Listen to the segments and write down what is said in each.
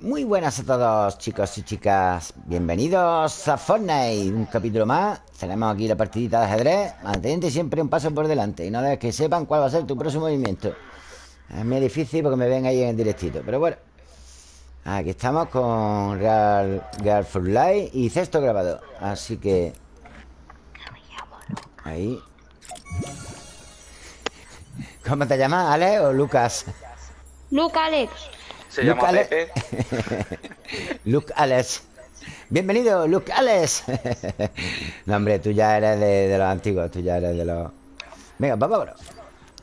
Muy buenas a todos, chicos y chicas. Bienvenidos a Fortnite. Un capítulo más. Tenemos aquí la partidita de ajedrez. Mantente siempre un paso por delante. Y no debes que sepan cuál va a ser tu próximo movimiento. Es muy difícil porque me ven ahí en el directito. Pero bueno. Aquí estamos con Real, Real for Life y Cesto grabado. Así que. Ahí. ¿Cómo te llamas? ¿Alex o Lucas? Luke Alex. Se Luke llama Ale- Pepe. Luke Alex. Bienvenido, Luke Alex. no, hombre, tú ya eres de, de los antiguos, tú ya eres de los. Venga, vamos, bro.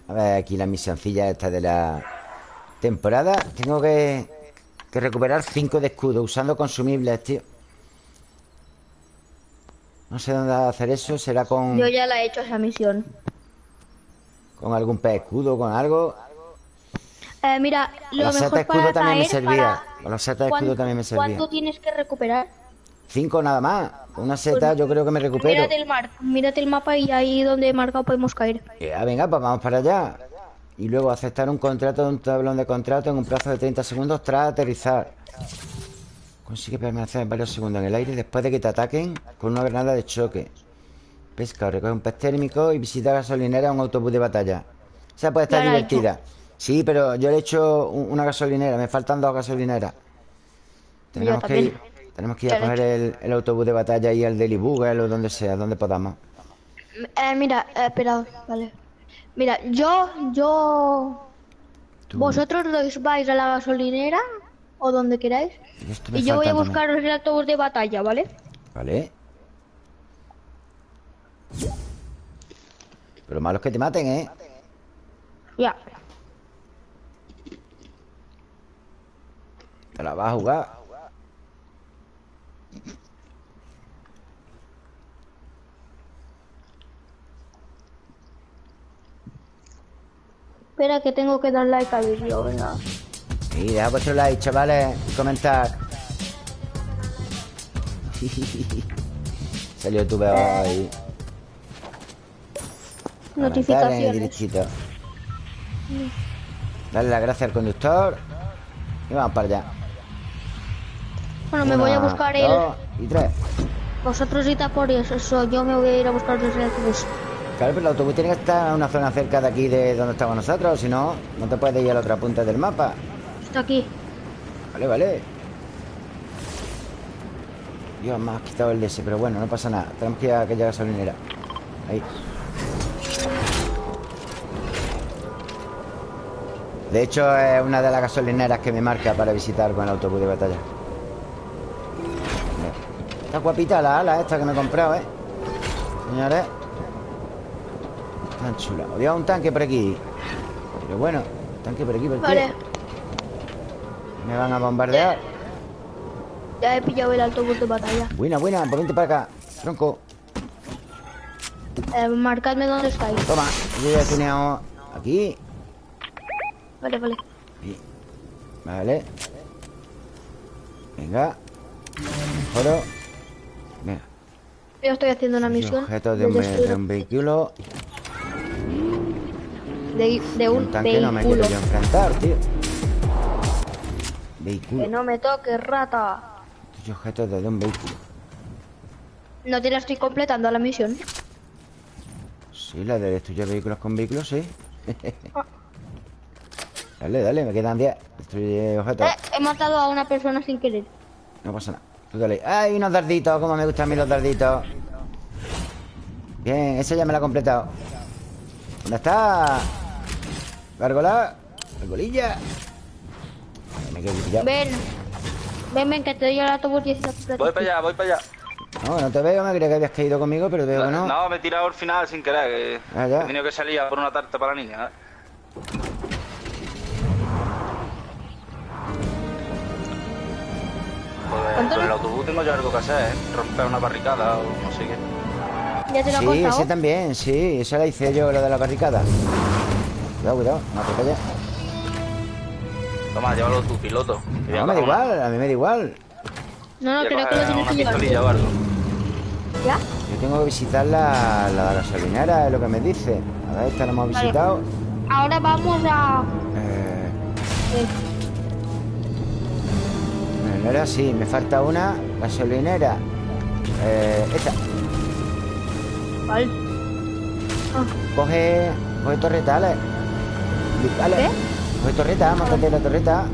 A ver, aquí la misioncilla esta de la temporada. Tengo que, que recuperar 5 de escudo usando consumibles, tío. No sé dónde hacer eso. Será con, Yo ya la he hecho esa misión. con algún pez escudo, con algo. Eh, mira, lo La seta mejor escudo para también me servía. para- la seta de escudo ¿Cuán- también me servía. ¿Cuánto tienes que recuperar? 5 nada más. Una seta yo creo que me recupero. Mírate el, mar, mírate el mapa y ahí donde he marcado podemos caer. Ya, venga, pues vamos para allá. Y luego aceptar un contrato de un tablón de contrato en un plazo de 30 segundos tras aterrizar. Consigue permanecer varios segundos en el aire después de que te ataquen con una granada de choque. Pesca o recoge un pez térmico y visita gasolinera o un autobús de batalla. O sea, puede estar he divertida. Sí, pero yo le he hecho un- una gasolinera. Me faltan dos gasolineras. Tenemos que ir, tenemos que ir a coger el, el autobús de batalla y al Daily Bugle o donde sea, donde podamos. Eh, mira, eh, espera, vale. Mira, yo, yo... Tú- Vosotros dos vais a la gasolinera o donde queráis. Y yo voy a faltan también. buscaros el autobús de batalla, ¿vale? Vale. Pero malo es que te maten, ¿eh? Ya. Te la vas a jugar. Espera que tengo que dar like al vídeo, venga. Y deja vuestro like, chavales. y Comentar. Salió tu veo ahí. Comentar en el Notificaciones. directito. Dale las gracias al conductor. Y vamos para allá. Bueno, me voy a buscar el... dos y tres. Vosotros id a por eso, yo me voy a ir a buscar el autobús. Claro, pero el autobús tiene que estar en una zona cerca de aquí de donde estamos nosotros. Si no, no te puedes ir a la otra punta del mapa. Está aquí. Vale, vale. Dios, me has quitado el DS, pero bueno, no pasa nada. Tenemos que ir a aquella gasolinera. Ahí. De hecho, es una de las gasolineras que me marca para visitar con el autobús de batalla. Está guapita la ala esta que me he comprado, ¿eh? Señores. Tan chula. Había un tanque por aquí. Pero bueno, tanque por aquí, ¿por? Vale, Me van a bombardear. ya he pillado el autobús de batalla. Buena, buena, vente para acá. Tronco. Eh, marcadme dónde estáis. Toma. Yo ya he tuneado aquí. Vale, vale. Vale. Venga. Mejoro. Venga. Yo estoy haciendo una misión Objetos de un, de un vehículo. de- de un Un tanque no me quiero vehículo. yo enfrentar, tío. Que Vehículo. no me toques, rata. Estos objetos de un vehículo. No te la estoy completando la misión. Sí, la de destruir vehículos con vehículos, sí. dale, dale, me quedan 10. Destruye objetos. Eh, he matado a una persona sin querer. No pasa nada. Tú dale. ¡Ay, unos darditos! Como me gustan a mí los darditos. Bien, ese ya me lo ha completado. ¿Dónde está? Gárgola. Gargolilla. Me quedo pillado. Ven. Ven, ven, que te doy el autobús y. Voy para allá, voy para allá. No, no te veo. Me creía que habías caído conmigo, pero veo que no. No, me he tirado al final sin querer. Que Ah, ya. He tenido que salir a por una tarta para la niña. ¿eh? Pues, ¿Cuánto con el autobús tengo yo algo que hacer, ¿eh? Romper una barricada o no sé qué. Ya te lo Sí, ese también, sí. Esa la hice yo, la de la barricada. Cuidado, cuidado. No te calles. Toma, llévalo tu piloto. No, me da igual. A mí me da igual. No, no, creo que lo tienes una que llevar. ¿Ya? Yo tengo que visitar la, la gasolinera, es lo que me dice. A ver, esta la hemos Vale. visitado. Ahora vamos a... Eh, Ahora sí, me falta una gasolinera. Eh, esta. ¿Cuál? Ah, Coge. Coge torreta, Ale. Ale. ¿Qué? Coge torreta, montate la torreta.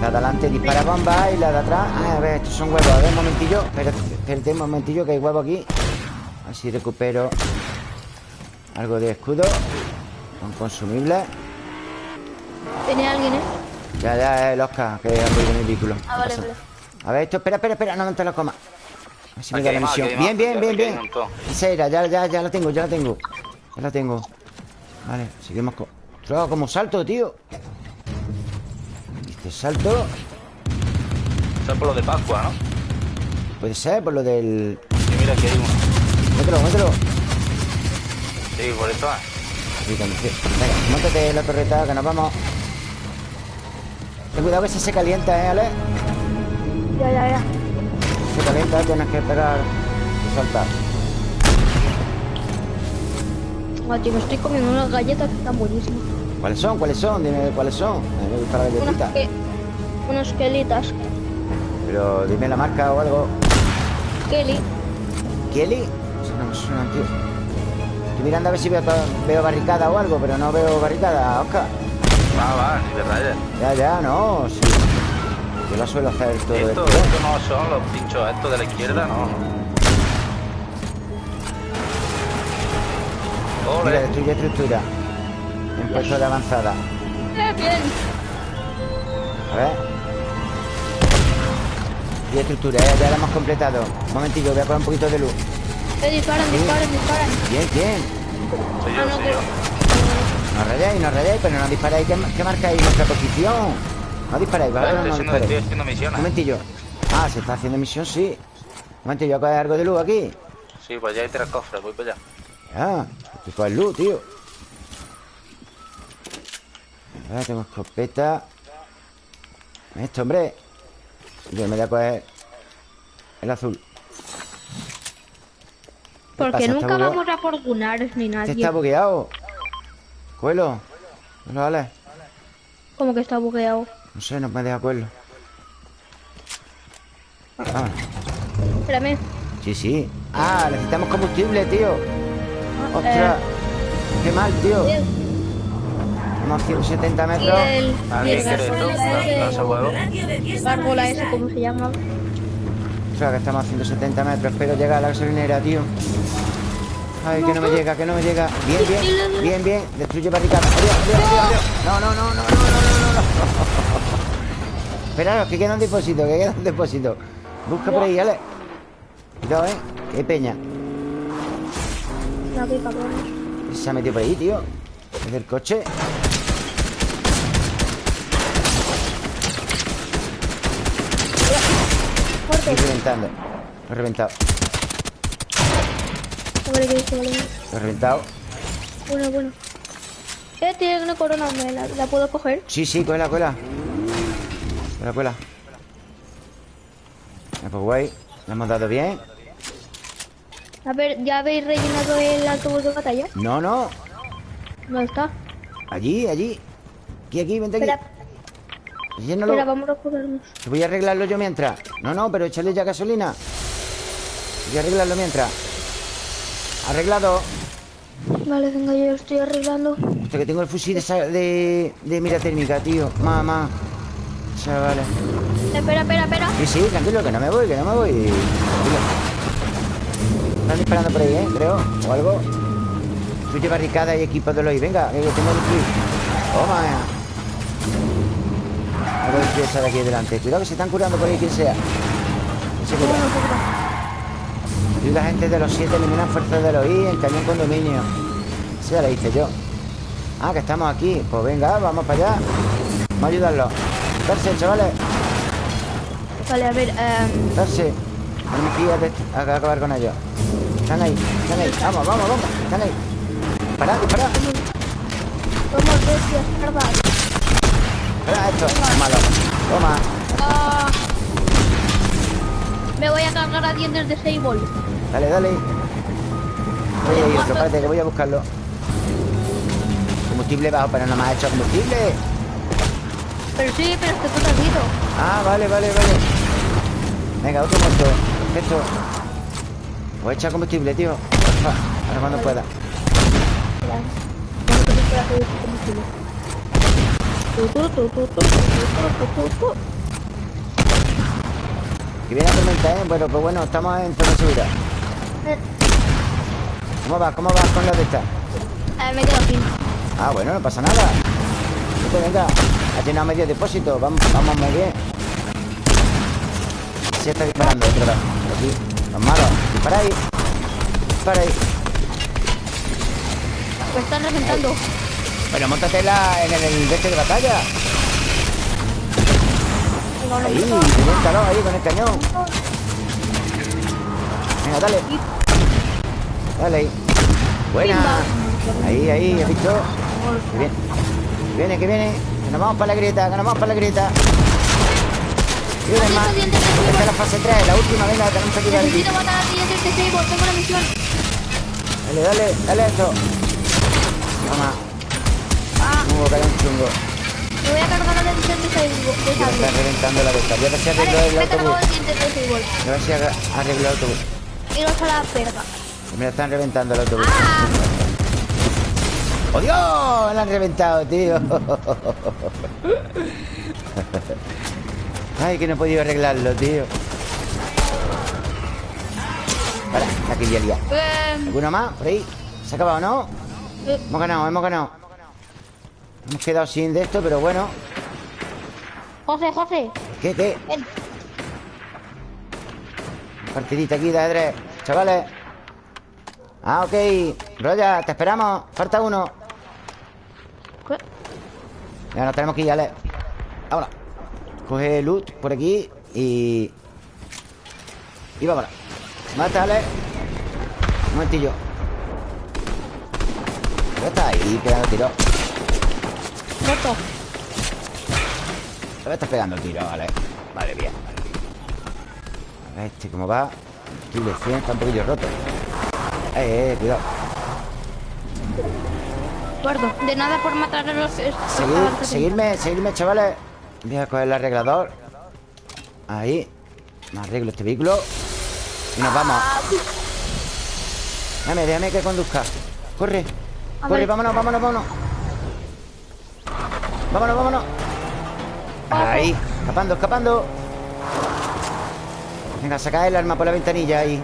La de adelante dispara bomba y la de atrás. Ah, a ver, estos son huevos. A ver, un momentillo. Espérate, espérate un momentillo que hay huevo aquí. Así recupero algo de escudo. Con consumibles. ¿Tiene alguien, eh? Ya, ya, el Oscar, que ha ruido mi vehículo. Ah, vale, vale. A ver, esto, espera, espera, espera, no te lo comas. A ver si me da la misión. Bien, bien, bien, bien. Esa era, ya, ya, ya la tengo, ya la tengo. Ya la tengo. Vale, seguimos con. Ostras, como salto, tío. Este salto. Eso es por lo de Pascua, ¿no? Puede ser por lo del. Sí, mira, aquí hay uno. Mételo, mételo. Sí, por eso es. Sí, conduce. Venga, montate la torreta, que nos vamos. Ten cuidado que si se calienta, ¿eh, Ale? Ya, ya, ya. Se calienta, tienes que pegar y saltar. Ah, tío, me estoy comiendo unas galletas que están buenísimas. ¿Cuáles son? ¿Cuáles son? Dime cuáles son. Me gusta la Unas que... Unas quelitas. Pero dime la marca o algo. Kelly. ¿Kelly? No me suena, tío. Estoy mirando a ver si veo, veo barricada o algo, pero no veo barricada, Oscar. Va, va, ni de rayas. Ya, ya, no, sí. Yo lo suelo hacer todo Esto, esto. esto no son los pinchos estos de la izquierda, no. Mira, destruye estructura. En puesto de avanzada. Bien. A ver. Destruye estructura, ya, ya la hemos completado. Un momentillo, voy a poner un poquito de luz. Eh, disparan, disparan, disparan. Bien, bien. Soy Ah, yo, no, soy que- yo. No rayáis, no rayáis, pero no disparáis. ¿Qué, qué marcáis nuestra posición? No disparáis, ¿vale? Estoy No, haciendo, estoy haciendo Un misiones. momentillo. Ah, se está haciendo misión, sí. Un momentillo, ¿voy a coger algo de luz aquí? Sí, pues ya hay tres cofres, voy para allá. Ah, que coger luz, tío. Ahora tengo escopeta. Esto, hombre. Yo me voy a coger el azul. ¿Qué Porque nunca vamos a fortunar ni Este nadie. está bugueado. Cuelo. No vale. Como que está bugueado. No sé, no me deja cuelo. Ah, Espérame. sí, sí. Ah, necesitamos combustible, tío. Ah, Ostras. Qué mal, tío. eh, Estamos a 170 y metros. el, y ¿Alguien el quiere esto? gárgola ¿Lanza ese, huevo? gárgola ese, ¿cómo se llama? Ostras, que estamos a 170 metros. Espero llegar a la gasolinera, tío. Ay, que no me llega, que no me llega. Bien, bien, bien, bien. Destruye barricada. Adiós, adiós, adiós, adiós. No, no, no, no, no, no, no, no. Esperaros, que queda un depósito, que queda un depósito. Busca por ahí, Ale. Cuidado, eh. Qué peña. Se ha metido por ahí, tío. Desde el coche. Estoy reventando. Lo he reventado. Vale. Lo he reventado. Bueno, bueno. Eh, tiene una corona, ¿me la, la puedo coger? Sí, sí, cuela, cuela. Cuela, cuela. Ah, pues guay. Le hemos dado bien. A ver, ¿ya habéis rellenado el autobús de batalla? No, no. ¿Dónde está? Allí, allí. Aquí, aquí, vente aquí. Espera, Llénalo. espera, vamos a. Que voy a arreglarlo yo mientras. No, no, pero échale ya gasolina. Voy a arreglarlo mientras. Arreglado. Vale, venga, yo lo estoy arreglando. Hostia, que tengo el fusil de, de, de mira térmica, tío. Mamá. Chavales. Espera, espera, espera. Sí, sí, tranquilo, que no me voy, que no me voy. Tranquilo. Están disparando por ahí, ¿eh? Creo. O algo. Destruye barricada y equipos de los Venga, que tengo que destruir. Toma. Voy a destruir esa de aquí delante. Cuidado que se están curando por ahí, quien sea. Se cura. Espera. Ayuda a gente de los siete, eliminan fuerzas de los I en cañón condominio. Esa ya la hice yo. Ah, que estamos aquí. Pues venga, vamos para allá. Vamos a ayudarlos. Darse, chavales. Vale, a ver, eh, Darse. Tenemos que acabar con ellos. Están ahí, están ahí. Vamos, vamos, vamos. Están ahí. Disparad, disparad. somos bestias, ¿verdad? Disparad esto. Malo. Toma. Me voy a cargar a dientes de Sable. Dale, dale. Oye, y otro, espérate, que voy a buscarlo. Combustible bajo, pero no me ha hecho combustible. Pero sí, pero es que tú te has ido. Ah, vale, vale, vale Venga, otro muerto Esto Voy a echar combustible, tío Porfa, Ahora cuando pueda. Tengo que Que viene la tormenta, ¿eh? Bueno, pues bueno, estamos en zona segura ¿Cómo vas? ¿Cómo vas con la de esta? eh, me quedo aquí. Ah, bueno, no pasa nada. Vete, venga. Ha llenado medio depósito. Vamos, vamos muy bien. Se está disparando otro lado Aquí. Los malos. Dispara ahí. Dispara ahí. Me están reventando. Bueno, montate en, la, en el, el de este de batalla Venga, uno Ahí, reviéntalo ahí con el cañón. Venga, dale. Dale ahí. Buena. Ahí, ahí, ¿has visto? Que viene, que viene, que viene. Que nos vamos para la grieta, que nos vamos para la grieta. Y Aquí más. Esta es la fase 3, la última, venga, tenemos que aquí. Necesito matar a siguiente Sable. Tengo una misión. Dale, dale, dale eso Toma, Ah, un chungo. Me voy a cargar se empieza reventando la boca. Ya que se arregló vale, el autobús. Gracias a arregló el autobús. Y no la están reventando el autobús. ¡Oh, Dios! La han reventado, tío. Ay, que no he podido arreglarlo, tío. Vale, aquí ya lía. ¿Alguna más? Por ahí. ¿Se ha acabado, no? Hemos ganado, hemos ganado. Hemos quedado sin de esto, pero bueno. José, José. ¿Qué, qué? Ven. Partidita aquí de ajedrez Chavales Ah, ok Roya, te esperamos Falta uno ¿Qué? Ya nos tenemos que ir, Ale Vámonos Coge loot por aquí Y... Y vámonos Mata, Ale Un momentillo Ya está ahí pegando tiro Muerto. Me estás pegando tiro, Ale Vale, bien. A ver este cómo va. Combustible 100, está un poquillo roto. Eh, eh, cuidado. Guardo. De nada por matar a los... seguirme, seguirme, chavales. Voy a coger el arreglador. Ahí. Me arreglo este vehículo. Y nos vamos. Déjame, déjame que conduzca. Corre, corre, vámonos, vámonos, vámonos. Vámonos, vámonos Ahí, escapando, escapando. Venga, saca el arma por la ventanilla ahí.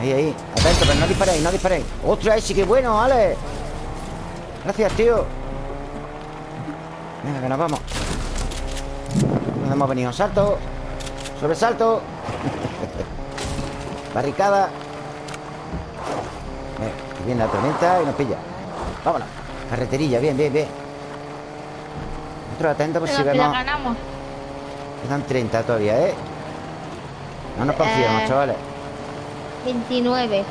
Ahí, ahí. Atento, pero no disparéis, no disparéis. ¡Ostras, ese qué bueno, vale! Gracias, tío. Venga, que nos vamos. ¿Dónde hemos venido? Salto. Sobresalto. Barricada. Venga, que viene la tormenta y nos pilla. Vámonos. Carreterilla, bien, bien, bien Nosotros atentos por si que la vemos ganamos. Quedan 30 todavía, ¿eh? No nos confiemos, Eh. chavales 29.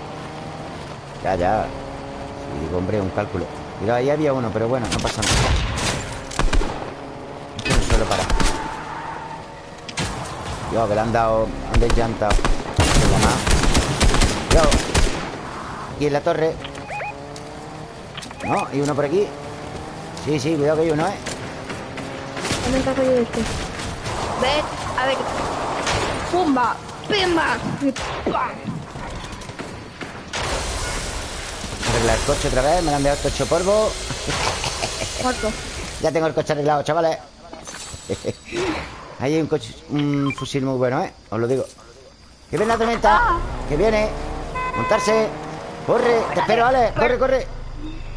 Ya, ya Sí, digo, hombre, un cálculo Mira, ahí había uno, pero bueno, no pasa nada Esto no suelo parar Yo, que le han dado Han deslantado Yo Aquí en la torre No, hay uno por aquí Sí, sí, cuidado que hay uno, ¿eh? ¿Dónde está yo este? Ven, a ver. Pumba, pimba. Arreglar el coche otra vez Me lo han dejado hecho polvo. Muerto. Ya tengo el coche arreglado, chavales. Ahí hay un coche Un fusil muy bueno, ¿eh? Os lo digo. Que viene la tormenta Que viene. Montarse. Corre Te espero, Ale. Corre, corre.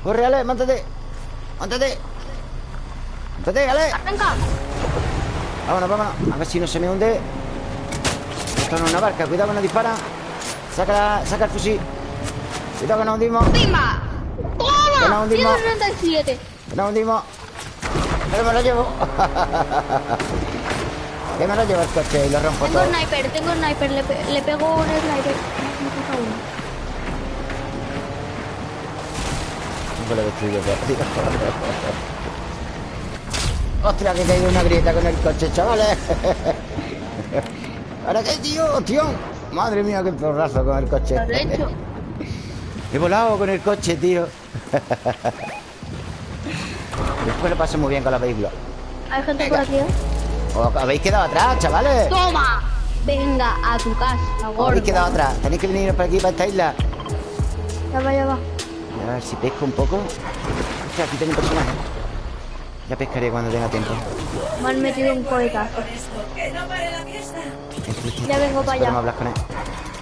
Corre, Ale Montate. Montate Montate, Ale Venga. Vámonos, vámonos A ver si no se me hunde Esto no es una barca Cuidado que nos dispara Saca, la- saca el fusil Cuidado que nos hundimos ¡Pimba! Que nos ¡Toma! hundimos 137. Que nos hundimos Pero me lo llevo Que me lo llevo el coche y lo rompo Tengo todo sniper, tengo sniper. Le, pe- le pego un sniper. Me uno. Nunca lo. Ostras, que he caído una grieta con el coche, chavales. ¿Ahora qué, tío? Tío. Madre mía, qué porrazo con el coche. Lo he hecho. He volado con el coche, tío. Después lo paso muy bien con los vehículos. Hay gente por aquí, ¿eh? Habéis quedado atrás, chavales. ¡Toma! Venga, a tu casa, Os habéis gordo. quedado atrás. Tenéis que venir por aquí, para esta isla. Ya va, ya va. A ver si pesco un poco. Hostia, aquí tengo un personaje. Ya pescaré cuando tenga tiempo. Me han metido un cohetazo. Ya vengo para allá. Hablar con él.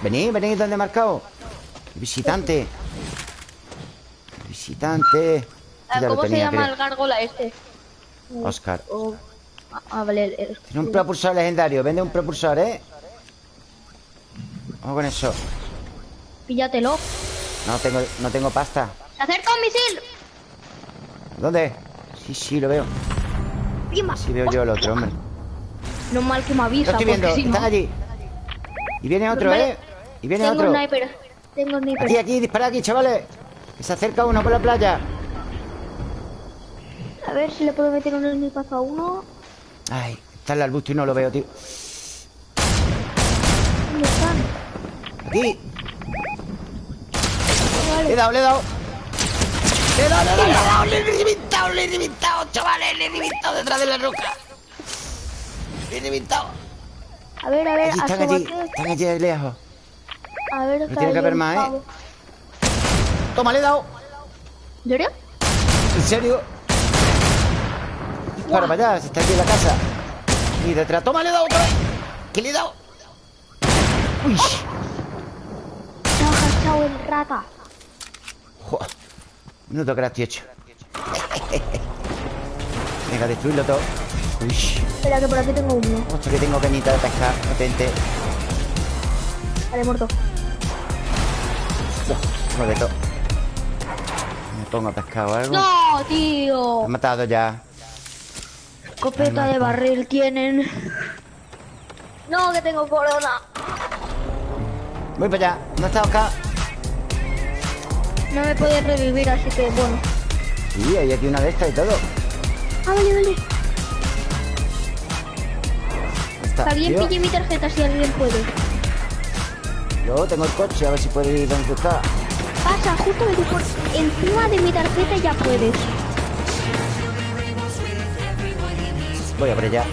Venid, venid donde he marcado. Visitante. Visitante. Ah, ¿Cómo se llama creo. el gárgola este? Oscar. Oh, Ah, vale. el- el- Tiene un propulsor legendario. Vende un propulsor, ¿eh? Vamos con eso. Píllatelo. No tengo, no tengo pasta. ¡Se acerca un misil! ¿Dónde? Sí, sí, lo veo. Sí veo yo el otro, hombre. No mal que me Lo avisa, estoy viendo. no... Están allí. Y viene otro. ¿eh? Y viene Tengo otro. sniper. Tengo sniper. Aquí, aquí, dispara aquí, chavales. Que se acerca uno por la playa. A ver si le puedo meter un snipazo a uno. Ay, está el arbusto y no lo veo, tío. ¿Dónde están? Aquí. Vale. Le he dado, le he dado. Le he dado, le he dado, le he dado, le he reventado, le he reventado, chavales, le he reventado detrás de la roca. Le he reventado. A ver, a ver, Allí están allí, están allí de lejos. A ver, tiene que haber más, ¿eh? Toma, le he dado. ¿En serio? ¿En serio? Para, para allá, se está aquí en la casa. Y detrás, toma, le he dado otra vez. ¿Qué le he dado? Uy. Se ha agachado el rata. Joder. Minuto que la estoy hecho. Venga, destruirlo todo. Uy. Espera, que por aquí tengo uno. Hostia, que tengo cañita de pescar potente. Vale, muerto. De todo. Me pongo a pescar o algo. ¡No, Me tío! han matado ya. Escopeta de barril tienen. No, que tengo corona. Voy para allá. ¿Dónde está Oscar? No me puedes revivir, así que bueno. Sí, hay aquí una de estas y todo. Ah, vale, vale. ¿Dónde está, alguien tío? pille mi tarjeta si alguien puede. Yo tengo el coche, a ver si puedo ir donde tú estás. Pasa justamente por encima de mi tarjeta ya puedes. Voy a por allá.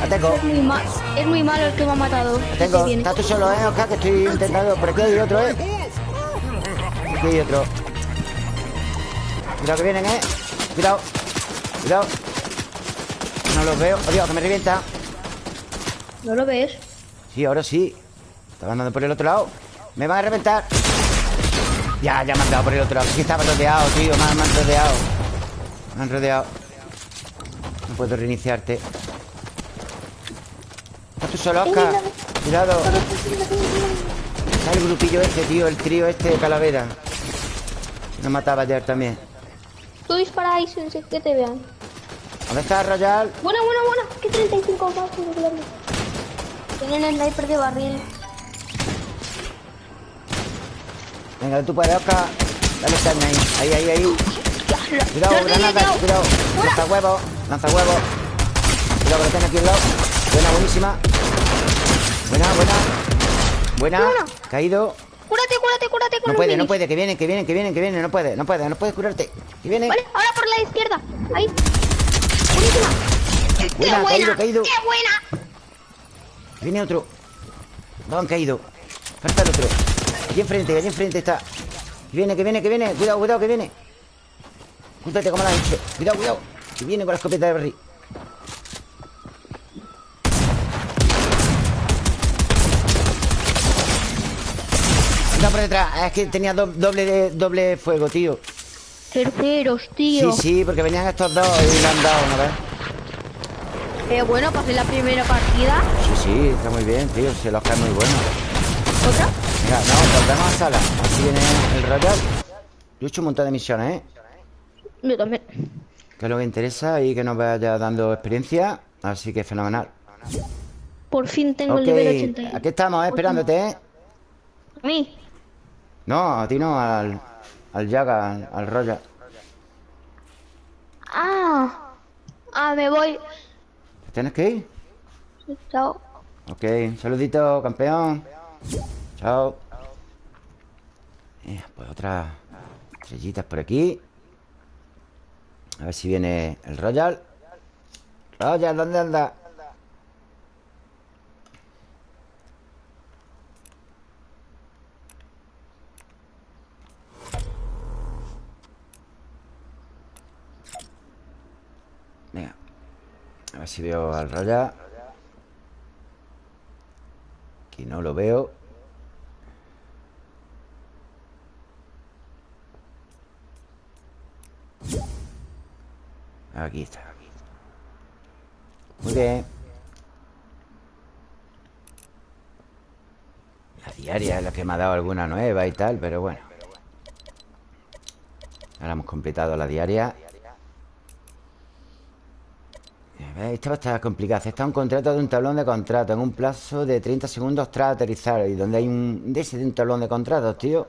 La tengo. Es muy, es muy malo el que me ha matado. La tengo. Estás tú solo, ¿eh, Oscar? Que estoy intentando. Por aquí hay otro, ¿eh? Aquí hay otro. Cuidado que vienen, ¿eh? Cuidado. Cuidado. No los veo. Oh, Dios, que me revienta. ¿No lo ves? Sí, ahora sí. Estaba andando por el otro lado. Me van a reventar. Ya, ya me han dado por el otro lado. Sí, estaba rodeado, tío. Me han, me han rodeado. Me han rodeado. No puedo reiniciarte. ¿Estás tú solo, Oscar? Cuidado. Está el grupillo este, tío. El trío este de calavera. Nos mataba ayer también. Tú disparáis sin que te vean. ¿Dónde está Royal? Buena, buena, buena. ¿Qué 35 más? Tienen el sniper de barril. Venga, tú puedes, Oscar. Dale carne ahí. Ahí, ahí, ahí. Cuidado, granada, cuidado. Lanza huevos, lanza huevos. Cuidado que lo tiene aquí al lado. Buena, buenísima. Buena, buena. Buena. Buena. Caído. Cúrate, cúrate, cúrate con No puede, no puede, que viene, que viene, que viene, que viene. No puede, no puede, no puedes curarte. Que viene. Vale, ahora por la izquierda. Ahí. Buenísima. ¡Qué Buena, buena! caído, caído. ¡Qué buena! Viene otro. Dos han caído. Falta el otro. Allí enfrente, allí enfrente está. Que viene, que viene, que viene. Cuidado, cuidado, que viene. Júntate como has hecho. Cuidado, cuidado. Que viene con la escopeta de barril. Por detrás. Es que tenía do- doble, de, doble fuego, tío. Terceros, tío. Sí, sí, porque venían estos dos y le han dado una vez. Pero bueno, pasé la primera partida. Sí, sí, está muy bien, tío. Se los cae muy bueno. ¿Otra? Venga, no, volvemos a sala. Así viene el Royal. Yo he hecho un montón de misiones, ¿eh? Yo también. Que es lo que interesa y que nos vaya dando experiencia. Así que fenomenal. Por fin tengo el nivel 81. aquí estamos, ¿eh? esperándote, ¿eh? A mí. No, a ti no, al, al Yaga, al, al Royal. Ah. Ah, me voy. ¿Tienes que ir? Chao. Ok, un saludito, campeón. Chao. Eh, pues otras estrellitas por aquí. A ver si viene el Royal Royal, ¿dónde anda? Ver si veo al Royal Aquí no lo veo. Aquí está. Muy bien. La diaria es la que me ha dado alguna nueva y tal Pero bueno. Ahora hemos completado la diaria Esta va a estar complicada Está un contrato de un tablón de contrato En un plazo de 30 segundos tras aterrizar. Y donde hay un... De de un tablón de contratos, tío.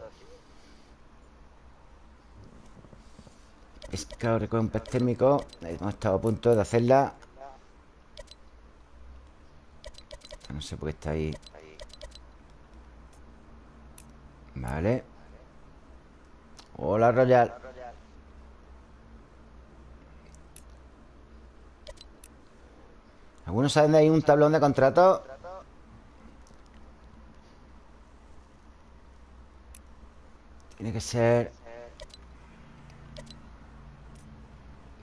Pescado recoge un pez térmico Hemos estado a punto de hacerla. No sé por qué está ahí. Vale. Hola Royal ¿Algunos saben de ahí un tablón de contrato? Tiene que ser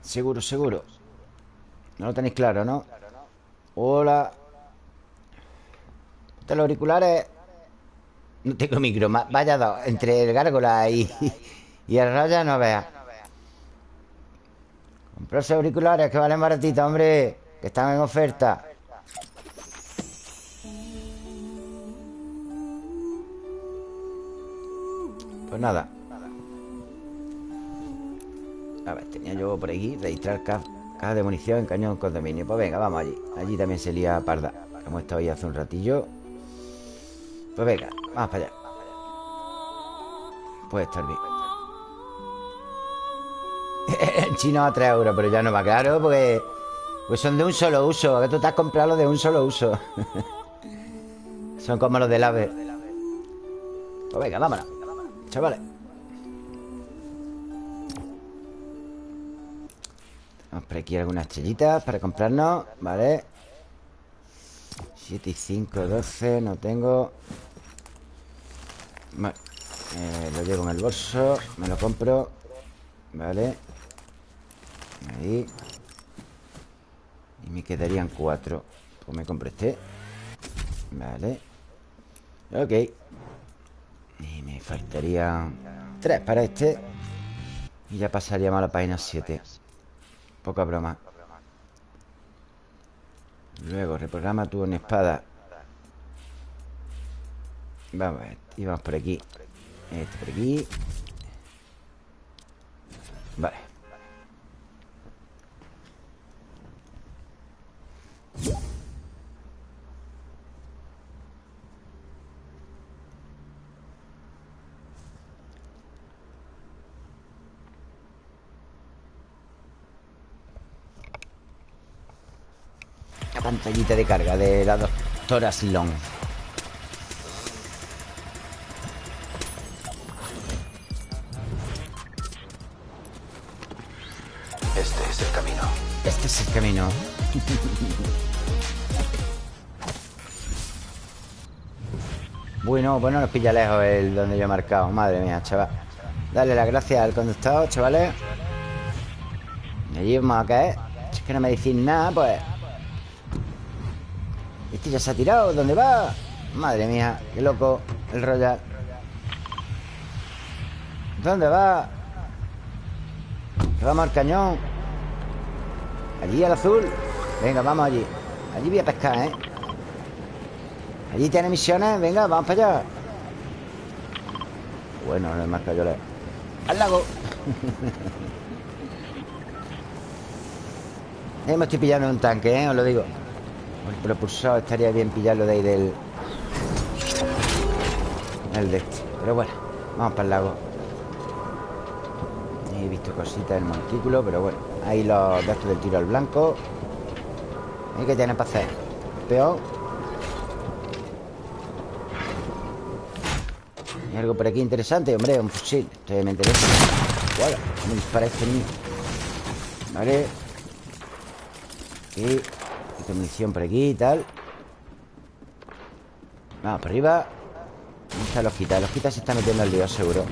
Seguro, seguro. No lo tenéis claro, ¿no? Hola. Los auriculares. No tengo micro Vaya dos Entre el gárgola y, el raya no veas Comprarse auriculares que valen baratito, hombre Que están en oferta. Pues nada. A ver, tenía yo por aquí Registrar caja de munición en cañón condominio. Pues venga, vamos allí. Allí también se lía parda. Hemos estado ahí hace un ratillo. Pues venga, vamos para allá. Puede estar bien El chino a 3 euros Pero ya no va claro porque Pues son de un solo uso Que tú te has comprado los de un solo uso. Son como los del ave. Pues venga, vámonos Chavales. Vamos por aquí algunas chellitas para comprarnos Vale 7 y 5, 12 No tengo. Vale eh, Lo llevo en el bolso Me lo compro Vale Ahí Y me quedarían 4 Pues me compro este. Vale. Ok. Y me faltarían 3 para este. Y ya pasaríamos a la página 7 Poca broma. Luego, reprograma tu en espada. Vamos a ver Y vamos por aquí. Este por aquí. Vale pantallita de carga de la doctora Silón. Este es el camino. Este es el camino. bueno, bueno, nos pilla lejos el donde yo he marcado. Madre mía, chaval. Dale las gracias al conductor, chavales. Allí vamos a caer. Es que no me decís nada, pues este ya se ha tirado. ¿Dónde va? Madre mía, qué loco el Royal. ¿Dónde va? Vamos al cañón. Allí al azul. Venga, vamos allí. Allí voy a pescar, ¿eh? Allí tiene misiones. Venga, vamos para allá. Bueno, no es más cayoles. ¡Al lago! eh, me estoy pillando un tanque, ¿eh? Os lo digo. El propulsor estaría bien pillarlo de ahí del... El de este Pero bueno, vamos para el lago He visto cositas del montículo Pero bueno, ahí los datos del tiro al blanco ¿Y qué tiene para hacer? Peor. ¿Hay algo por aquí interesante? Hombre, un fusil. Esto me interesa. Bueno, me este niño Vale. Y munición por aquí y tal. Vamos, por arriba. ¿Dónde está los quitas? Los se está metiendo al lío, seguro.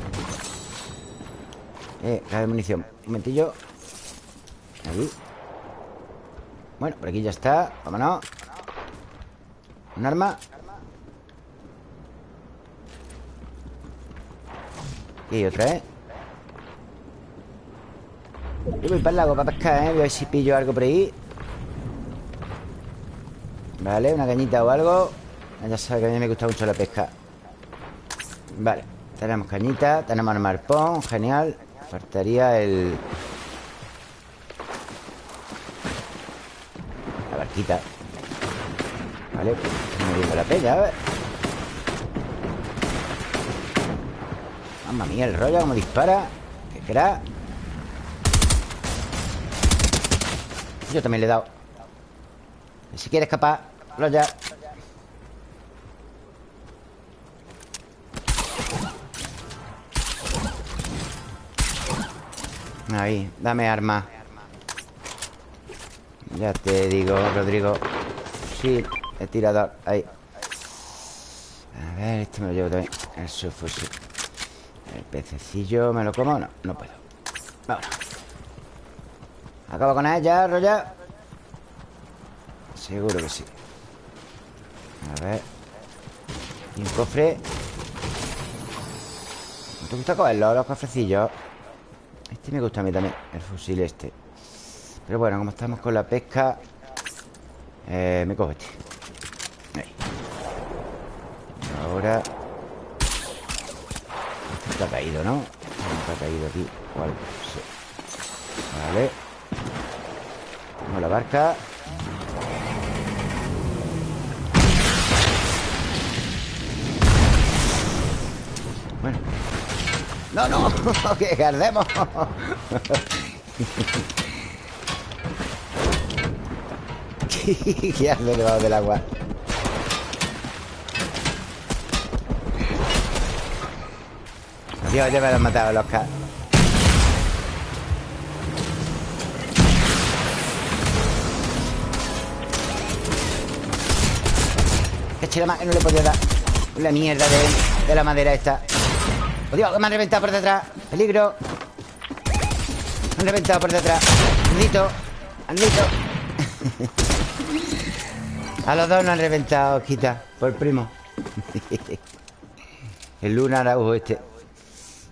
Eh, caja munición. Un momentillo. Ahí Bueno, por aquí ya está Vámonos. Un arma. Y otra, ¿eh? Yo voy para el lago para pescar, ¿eh? Voy a ver si pillo algo por ahí. Vale, una cañita o algo. Ya sabes que a mí me gusta mucho la pesca. Vale Tenemos cañita, tenemos el marpón Genial. Faltaría el... La barquita Vale, pues viendo la peña, a ver. Mamma mía, el rollo como dispara. ¿Qué crack. Yo también le he dado. Si quiere escapar ya. Ahí, dame arma Ya te digo, Rodrigo. Sí, he tirado Ahí. A ver, este me lo llevo también. El subfusil El pececillo, ¿me lo como? No, no puedo. Vámonos. Acabo con ella, Roya Seguro que sí. A ver. Y un cofre. ¿Te gusta cogerlo, los cofrecillos? Este me gusta a mí también El fusil este Pero bueno, como estamos con la pesca eh, Me cojo este. Ahí. Ahora Este está caído, ¿no? Este está caído aquí. Vale Tengo la barca. Bueno. No, no, que gardemos ¿Qué hace debajo del agua? Dios, ya me lo han matado los Que que no le podía dar La mierda de, de la madera esta ¡Oh, Dios! Me han reventado por detrás ¡Peligro! Me han reventado por detrás ¡Andito! ¡Andito! A los dos nos han reventado, quita Por primo. El Luna Araujo este.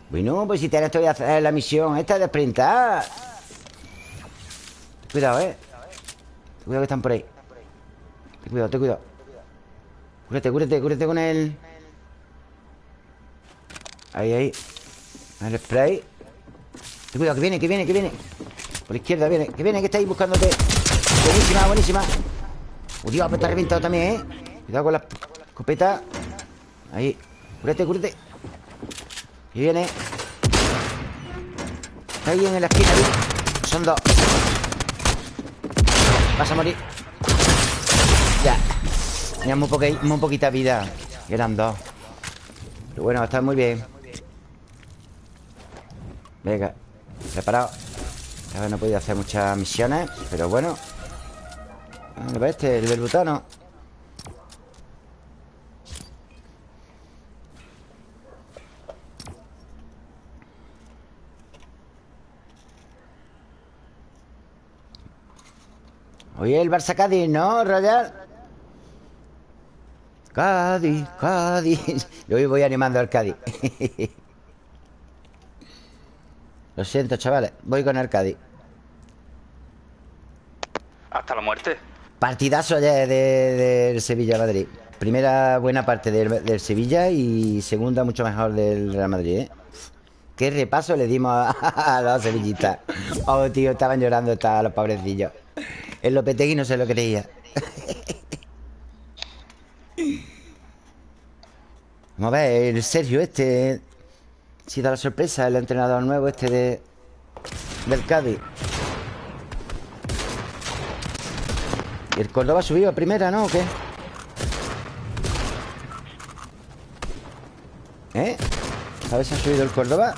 Bueno, pues si te esto voy a hacer la misión Esta de sprintar. Cuidado, eh. Cuidado que están por ahí. Ten cuidado, ten cuidado. Cúrate, cúrate, cúrate con el... Ahí, ahí. El spray. Ten cuidado, que viene, que viene, que viene. Por la izquierda viene, que viene, que está ahí buscándote. Buenísima, buenísima ¡Uh, Dios! Pues está reventado también, ¿eh? Cuidado con la escopeta. Ahí. Cúrate, cúrate. Ahí viene. Está ahí en la esquina, ahí. Son dos. Vas a morir. Ya. Tenía muy, muy poquita vida. Eran dos. Pero bueno, está muy bien. Venga, preparado. A ver, no he podido hacer muchas misiones Pero bueno A este, el del butano. Oye, el Barça Cádiz, ¿no, Royal? Cádiz, Cádiz. Yo voy animando al Cádiz. Lo siento, chavales Voy con el Cádiz. Hasta la muerte Partidazo ayer del de, Sevilla-Madrid Primera buena parte del, Sevilla Y segunda mucho mejor del Real Madrid ¿eh? Qué repaso le dimos a, los sevillistas. Oh, tío, estaban llorando estaban los pobrecillos. El Lopetegui no se lo creía Vamos a ver, el Sergio este si da la sorpresa el entrenador nuevo este de del Cádiz. ¿Y el Córdoba subió a primera, no? ¿O qué? ¿Eh? ¿Sabes si ha subido el Córdoba?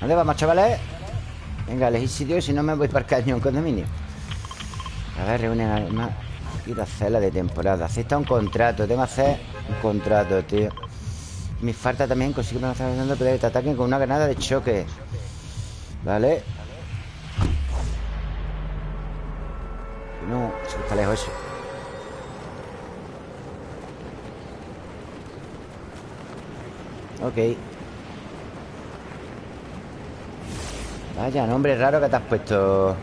¿Dónde vamos, chavales? Venga, elegí sitio si no me voy para el cañón condominio. A ver, reúnen más. Quiero hacer la de temporada. Acepta un contrato. Tengo que hacer un contrato, tío. Mi falta también no estar dando que te ataquen con una granada de choque. Vale. No, está lejos eso. Ok. Vaya nombre raro que te has puesto,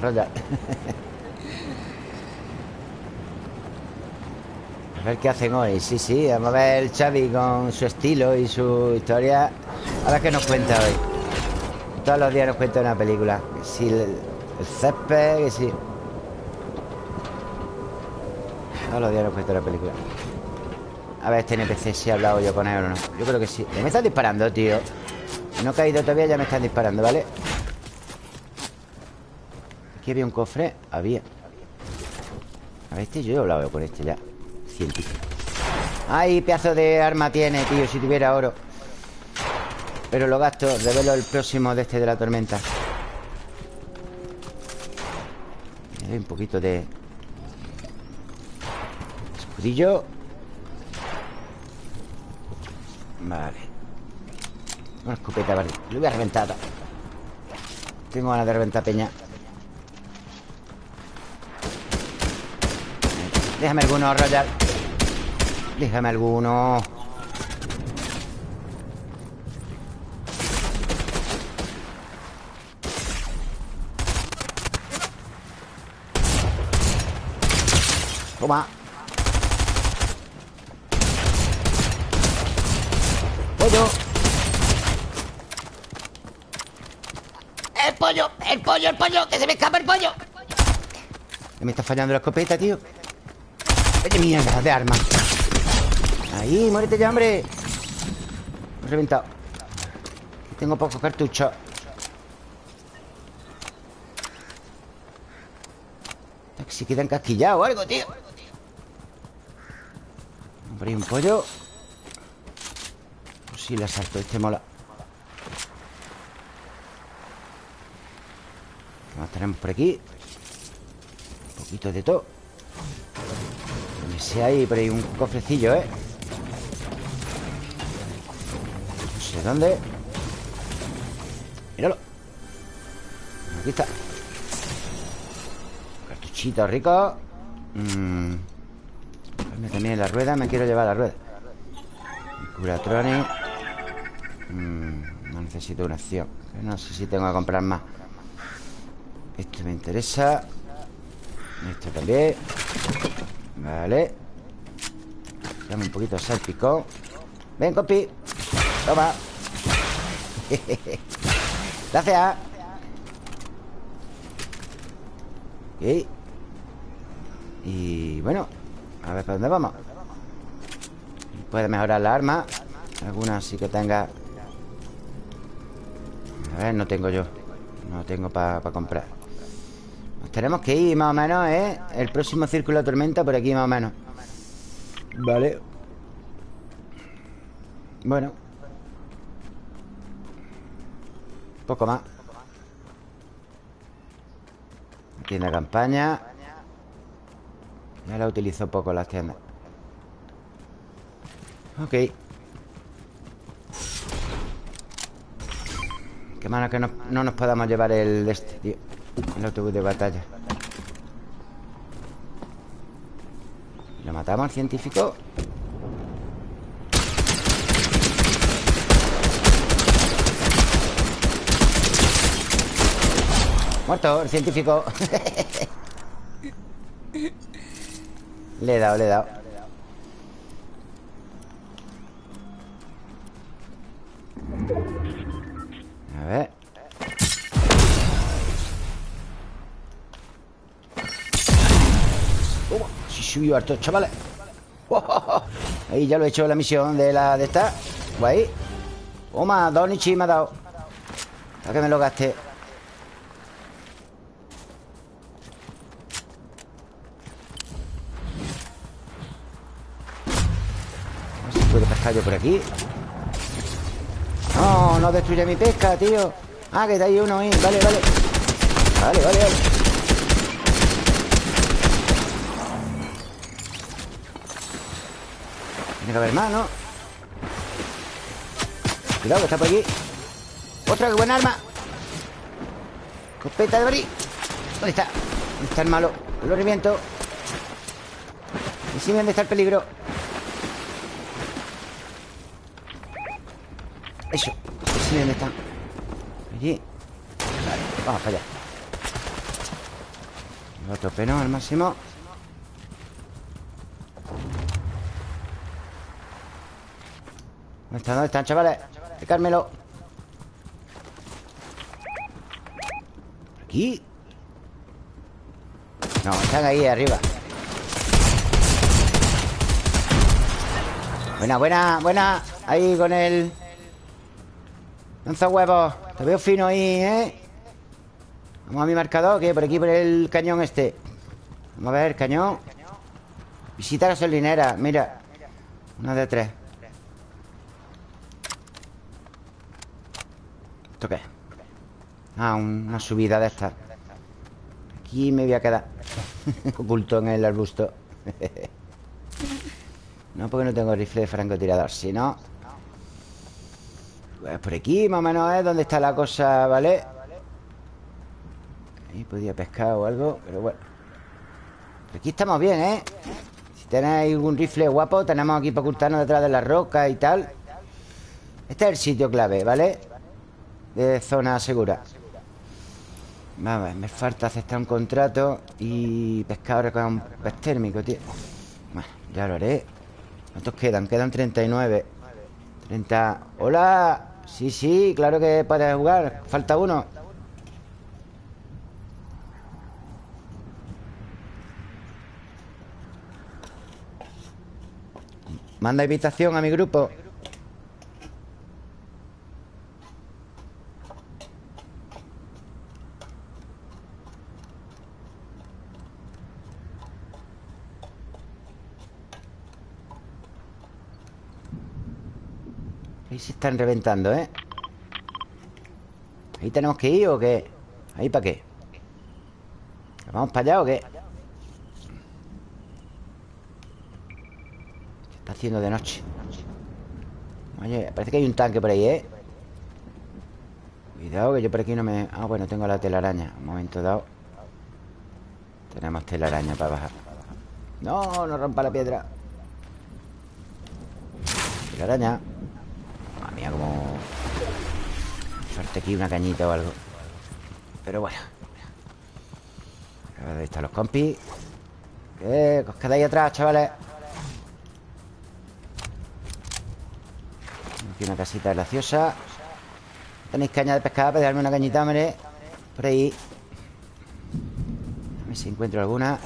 Royal. a ver qué hacen hoy. Sí, sí, vamos a ver el Xavi con su estilo y su historia. A ver qué nos cuenta hoy. Todos los días nos cuenta una película. Que si el, el césped, que si. Todos los días nos cuenta una película. A ver, este NPC si he hablado yo con él o no. Yo creo que sí. Ya me están disparando, tío. No he caído todavía, ya me están disparando, ¿vale? Aquí había un cofre. Había. A ver, este yo he hablado con este ya. Científico. ¡Ay, pedazo de arma tiene, tío! Si tuviera oro. Pero lo gasto. Revelo el próximo de este de la tormenta. Me doy un poquito de... Escudillo. Vale. Una escopeta, vale. Lo voy a reventar. Tengo ganas de reventar peña. Déjame alguno, Royal. Déjame alguno. Pollo. El pollo, el pollo, el pollo, que se me escapa el pollo. Me está fallando la escopeta, tío. ¡Qué mierda de arma! Ahí, muérete ya, hombre. Me he reventado. Tengo pocos cartuchos. Si queda encasquillado o algo, tío. Ahí un pollo. Pues sí, le asalto. Este mola. ¿Qué más tenemos por aquí? Un poquito de todo. No sé, hay por ahí un cofrecillo, ¿eh? No sé dónde. Míralo. Aquí está. Cartuchito rico. Mmm. También la rueda. Me quiero llevar la rueda. Curatronic. Mmm. No necesito una acción. No sé si tengo que comprar más. Esto me interesa. Esto también. Vale. Dame un poquito de salpicón. Ven, compi. Toma. Gracias. Ok. Y bueno, a ver para dónde vamos. Puede mejorar la arma. Algunas sí que tenga. A ver, no tengo yo. No tengo para comprar. Nos tenemos que ir más o menos, ¿eh? El próximo círculo de tormenta por aquí más o menos. Vale. Bueno. Poco más. Tienda campaña. Ya la utilizo poco las tiendas. Ok. Qué malo que no, no nos podamos llevar el este, tío. El autobús de batalla. ¿Lo matamos al científico? Muerto, el científico Le he dado, le he dado. A ver. Toma, sí subió harto, chavales. Ahí ya lo he hecho la misión de la de esta. Guay. Toma, Donichi me ha dado. Para que me lo gaste pescar yo por aquí No, no destruye mi pesca, tío Ah, que está ahí uno ahí Vale, vale Vale, vale, vale Tiene que haber más, ¿no? Cuidado, que está por aquí ¡Otra, qué buena arma! Copeta de brí ¿Dónde está? ¿Dónde está el malo? Lo reviento ¿Y si dónde está el peligro? Eso Sí, dónde están Allí Vale, vamos para allá Lo tope, ¿no? Al máximo ¿Dónde están? ¿Dónde están, chavales? Cármelo ¿Aquí? No, están ahí arriba Buena, buena, buena Ahí con el Lanza huevos Te veo fino ahí, ¿eh? Vamos a mi marcador Que por aquí, por el cañón este. Vamos a ver, cañón. Visita gasolinera, mira. Una de tres. ¿Esto qué? Ah, una subida de estas. Aquí me voy a quedar. Oculto en el arbusto. No, porque no tengo rifle de francotirador. Si no Pues por aquí más o menos es donde está la cosa, ¿vale? Ahí podía pescar o algo Pero bueno Aquí estamos bien, ¿eh? Si tenéis algún rifle guapo Tenemos aquí para ocultarnos detrás de la roca y tal Este es el sitio clave, ¿vale? De zona segura Vamos, me falta aceptar un contrato Y pescar con un pez térmico, tío Bueno, ya lo haré ¿Cuántos quedan? Quedan 39 30 ¡Hola! Sí, sí, claro que puedes jugar. Falta uno. Manda invitación a mi grupo están reventando, ¿eh? ¿Ahí tenemos que ir o qué? ¿Ahí para qué? ¿Vamos para allá o qué? Se está haciendo de noche Oye, parece que hay un tanque por ahí, ¿eh? Cuidado que yo por aquí no me... Ah, bueno, tengo la telaraña Un momento dado Tenemos telaraña para bajar No, no rompa la piedra Telaraña como... Suerte aquí una cañita o algo Pero bueno Ahí están los compis ¿Qué? ¿Os quedáis atrás, chavales? Aquí una casita graciosa ¿Tenéis caña de pescado? Para darme una cañita, hombre Por ahí A ver si encuentro alguna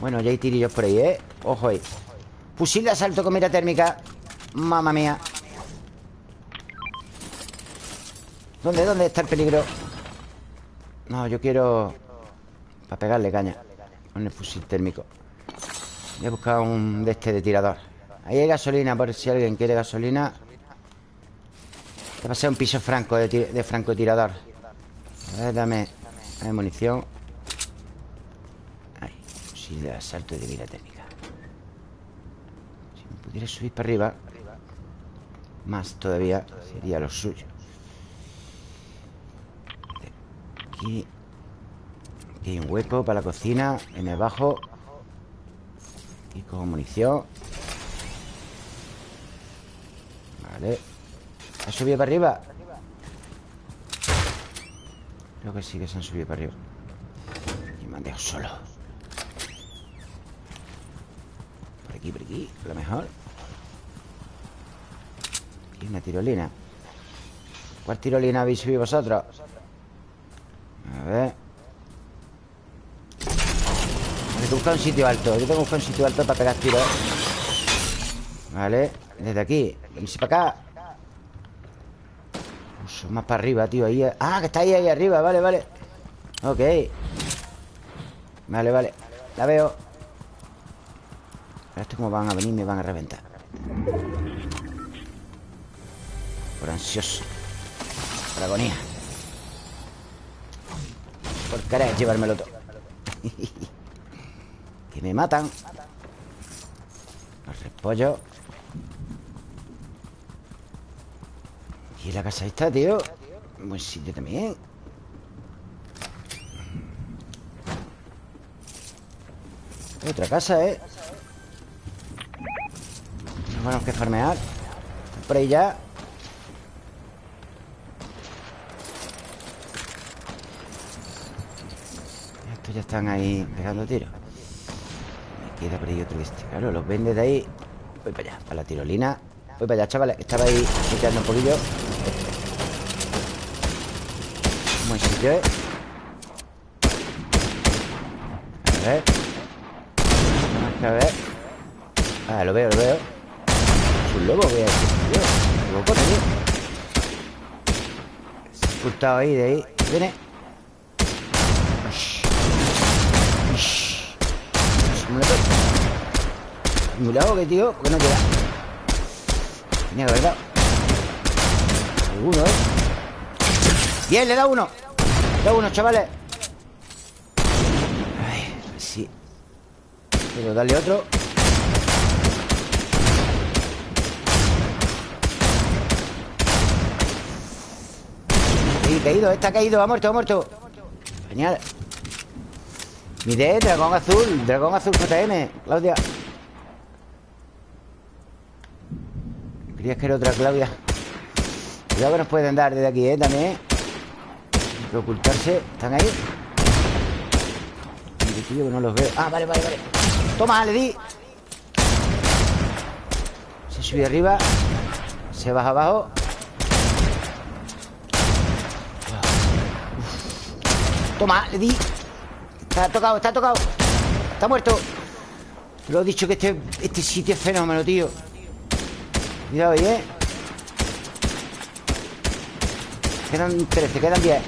Bueno, ya hay tirillos por ahí, ¿eh? Ojo ahí Fusil de asalto con mira térmica. Mamma mía. ¿Dónde, dónde está el peligro? No, yo quiero Para pegarle caña Con el fusil térmico. Voy a buscar un de este de tirador. Ahí hay gasolina, por si alguien quiere gasolina. Te va a ser un piso franco de, de francotirador. A ver, dame, dame munición. Ahí, fusil de asalto de mira térmica pudiera subir para arriba Más todavía Sería lo suyo. Aquí Aquí hay un hueco para la cocina En el bajo Y con munición. Vale. ¿Ha subido para arriba? Creo que sí que se han subido para arriba. Y me han dejado solo. Por aquí, por aquí A lo mejor y una tirolina. ¿Cuál tirolina habéis subido vosotros? A ver. Tengo que buscar un sitio alto. Yo tengo que buscar un sitio alto para pegar tiros. Vale. Desde aquí. Venirse para acá. Uso más para arriba, tío. Ahí... Ah, que está ahí, ahí arriba. Vale, vale. Ok. Vale, vale. La veo. Esto como van a venir Me van a reventar Por ansioso. Por agonía. Por querer llevármelo todo. Que me matan. Los repollos Y la casa está, tío Buen sitio también. Otra casa, ¿eh? Tenemos que farmear. Por ahí ya Ya están ahí pegando tiros. Me queda por ahí otro este Claro, los vende de ahí. Voy para allá, para la tirolina. Voy para allá, chavales Estaba ahí limpiando un poquillo. Buen sitio, ¿eh? A ver. A ver. Ah, lo veo, lo veo. Es un lobo que es tío. Loco, tío. Se ha ahí, de ahí. Viene Ush. Ush. ¿Cómo le pego? Muy tío Porque no llega Tenía que haber dado. Alguno, ¿eh? Bien, le da uno. Le da uno, chavales. Ay, si Puedo darle otro. Sí, caído, está caído, ha muerto, ha muerto. Genial. Mide, dragón azul Dragón azul JM, Claudia Creías que era otra Claudia. Cuidado que nos pueden dar desde aquí, ¿eh? También. Hay que ocultarse. ¿Están ahí? Tío, que no los veo Ah, vale, vale, vale. Toma, le di. Se sube arriba. Se baja abajo. Toma, le di. Está tocado, está tocado. Está muerto. Lo he dicho que este, este sitio es fenómeno, tío Cuidado ahí, ¿eh? Quedan 13, quedan 10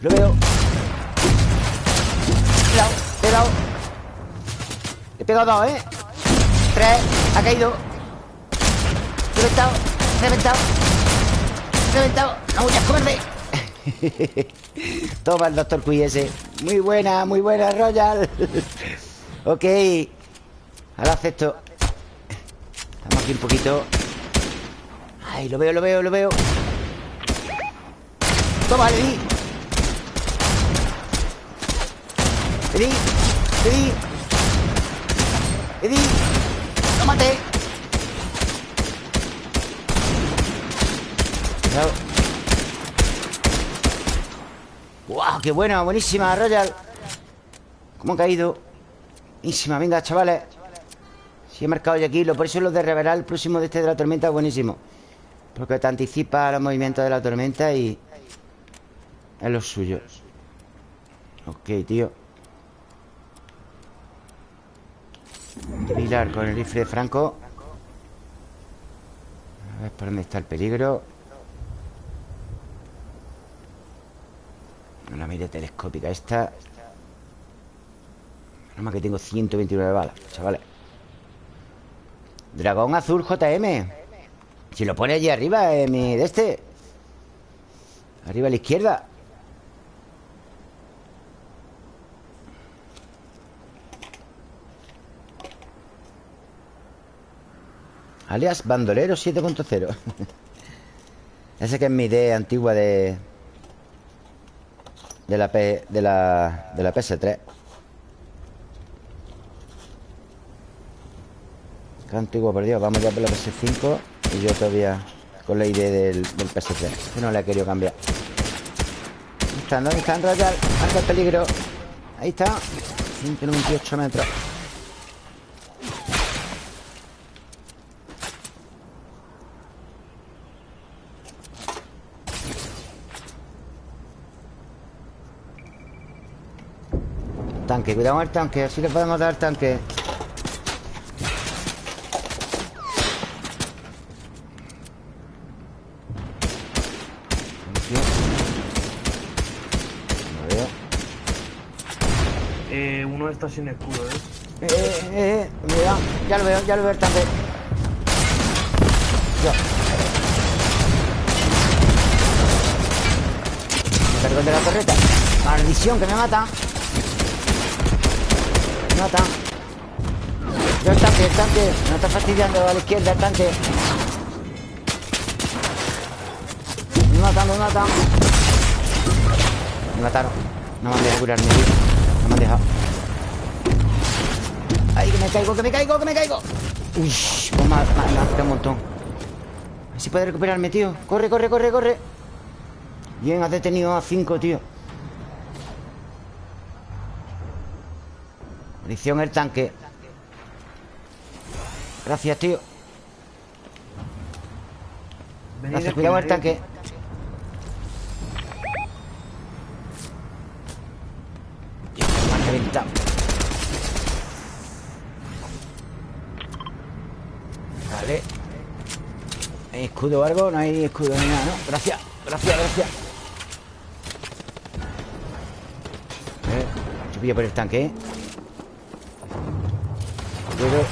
Lo veo. Le he dado, le he dado Le he pegado dos, ¿eh? Tres, ha caído. Reventado, reventado Reventado. No huyas, cobarde. Toma el doctor ese. Muy buena, muy buena, Royal. Ok Ahora acepto. Estamos aquí un poquito. Ay, lo veo, lo veo, lo veo. Toma, le di. Le di Le Tómate Cuidado. ¡Wow! ¡Qué buena! Buenísima, Royal. ¿Cómo ha caído? Buenísima, venga, chavales Si he marcado ya aquí Por eso lo de revelar el próximo de este de la tormenta es buenísimo Porque te anticipa los movimientos de la tormenta y... Es lo suyo. Ok, tío. Pilar con el rifle de Franco. A ver por dónde está el peligro. La mira telescópica esta. Nada más que tengo 129 balas, chavales Dragón azul JM Si lo pone allí arriba, en mi de este. Arriba a la izquierda. Alias Bandolero 7.0 Ese que es mi idea antigua de... De la, P, de la, de la PS3 Qué antiguo, por Dios Vamos ya por la PS5 Y yo todavía con la idea del, del PS3 Que no le he querido cambiar ¿Dónde están? ¿Dónde están, Royal? Marca el peligro Ahí está 198 metros Tanque, cuidado con el tanque Así le podemos dar tanque No veo Eh, uno está sin escudo, ¿eh? Eh, eh, eh, eh, ya lo veo, ya lo veo. Me cargo el de la torreta. Maldición, que me matan. Me matan. Yo el tanque, el tanque. Me está fastidiando a la izquierda el tanque. Me matan, me matan. Me mataron. No me han dejado curarme, tío. ¡Ay, que me caigo, que me caigo, que me caigo! Uy, pues me ha, ha- ha un montón. A ver si puede recuperarme, tío. Corre, corre, corre, corre. Bien, has detenido a cinco, tío. Munición el tanque. Gracias, tío. Gracias, cuidado el tanque. Dios, me han reventado. Vale. ¿Hay escudo o algo? No hay escudo ni nada, ¿no? Gracias, gracias, gracias. Eh, yo pillo por el tanque, ¿eh? Puedo.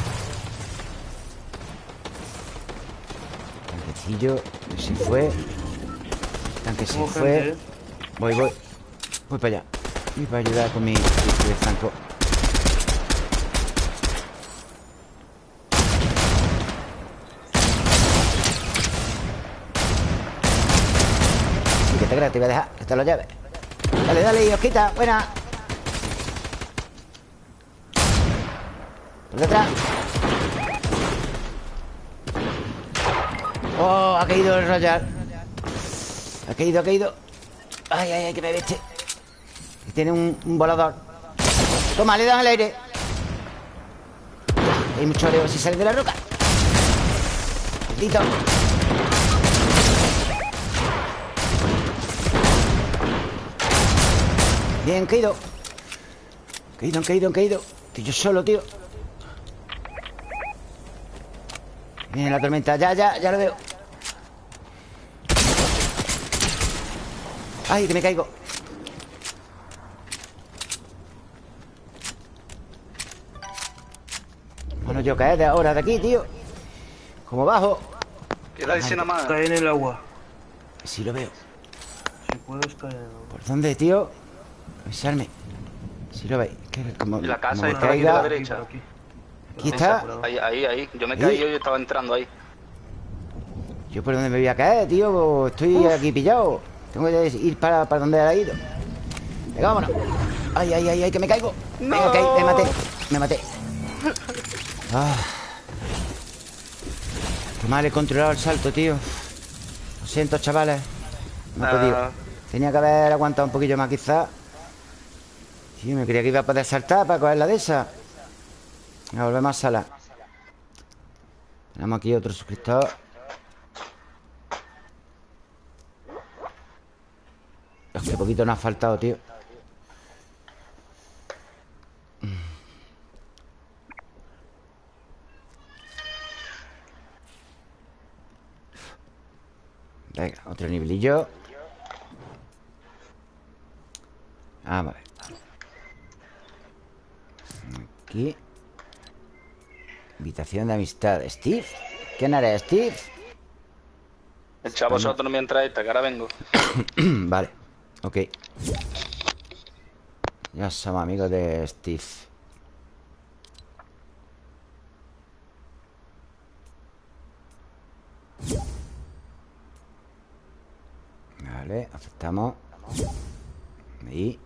Tanquecillo. Se fue. Tanque se Hubo fue. ¿eh? Voy, voy. Voy para allá. Voy para ayudar con mi rifle de franco. Te voy a dejar que te lo lleves. Dale, dale, Osquita. Buena. Por detrás. Oh, ha caído el Royal. Ha caído, ha caído. Ay, ay, ay, que me veste. Que tiene un, un volador. Toma, le dan al aire. Hay mucho oreo si sale de la roca. Maldito. Bien, han caído. Han caído, han caído, han caído. Estoy yo solo, tío. Viene la tormenta. Ya, ya, ya lo veo. Ay, que me caigo. Bueno, yo caer de ahora de aquí, tío. Como bajo. Queda ahí sin nada más. Cae en el agua. Sí lo veo. Si puedes caer en el agua. ¿Por dónde, tío? Avisarme. Si lo veis. Que como, la casa como aquí de la derecha. Aquí. Aquí está. Ahí, ahí, ahí. Yo me caí y yo estaba entrando ahí. ¿Yo por dónde me voy a caer, tío? Estoy aquí pillado. Tengo que ir para, para donde ha ido. Venga, vámonos. Ay, ay, ay, ay, que me caigo. Venga, que me maté. Me maté. Ah. Qué mal he controlado el salto, tío. Lo siento, chavales. No he podido. Ah. Tenía que haber aguantado un poquillo más, quizás. Tío, me creía que iba a poder saltar para coger la de esa. Volvemos a sala. Tenemos aquí otro suscriptor. Qué poquito nos ha faltado, tío. Venga, otro nivelillo. Vamos a ver. Aquí. Invitación de amistad. ¿Steve? ¿Quién eres, Steve? Echa vosotros mientras esta, que ahora vengo. vale, ok Ya somos amigos de Steve Vale, aceptamos Ahí